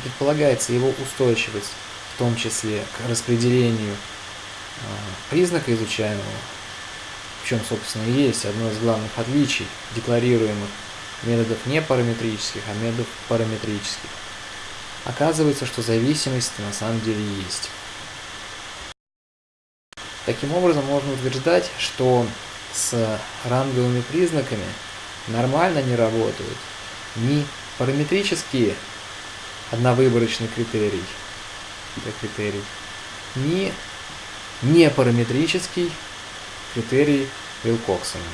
предполагается его устойчивость, в том числе к распределению а, признака изучаемого, в чем, собственно, и есть одно из главных отличий декларируемых методов не параметрических, а методов параметрических. Оказывается, что зависимость на самом деле есть. Таким образом, можно утверждать, что с ранговыми признаками нормально не работают ни параметрические одновыборочный критерий, это критерий, ни непараметрический критерий Вилкоксона.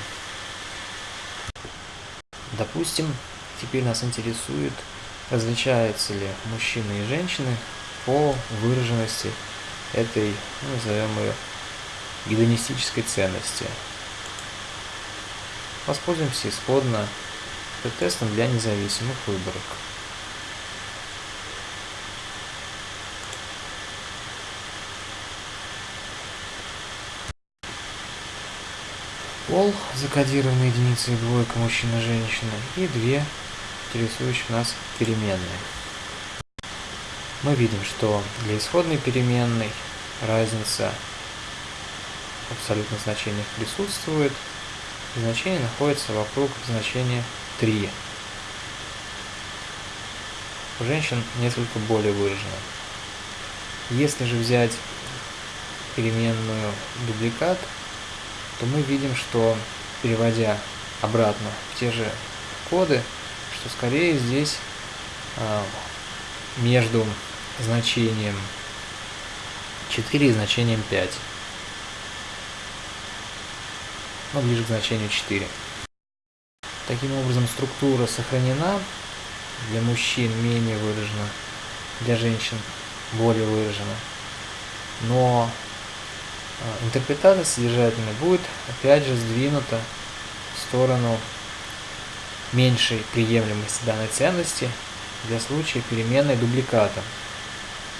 Допустим, теперь нас интересует, различаются ли мужчины и женщины по выраженности этой, ну, назовем ее, гедонистической ценности. Воспользуемся исходно тестом для независимых выборок. Пол, закодированные единицы и двойка мужчина-женщина, и две интересующих нас переменные. Мы видим, что для исходной переменной разница в абсолютных значениях присутствует, значение находится вокруг значения 3. У женщин несколько более выражено. Если же взять переменную дубликат, то мы видим, что переводя обратно в те же коды, что скорее здесь э, между значением 4 и значением 5. Но ближе к значению 4. Таким образом, структура сохранена, для мужчин менее выражена, для женщин более выражена. Но интерпретация содержательная будет опять же сдвинута в сторону меньшей приемлемости данной ценности для случая переменной дубликата,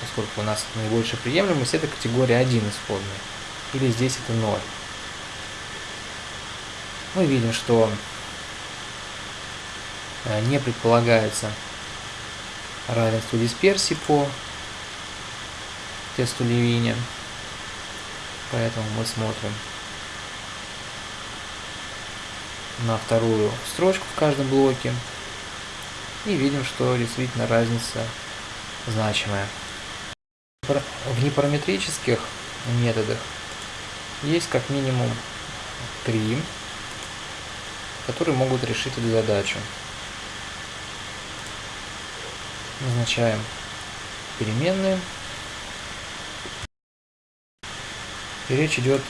поскольку у нас наибольшая приемлемость это категория 1 исходная, или здесь это 0. Мы видим, что э, не предполагается равенство дисперсии по тесту Левиня. Поэтому мы смотрим на вторую строчку в каждом блоке и видим, что действительно разница значимая. В непараметрических методах есть как минимум три, которые могут решить эту задачу. Назначаем переменные И речь идет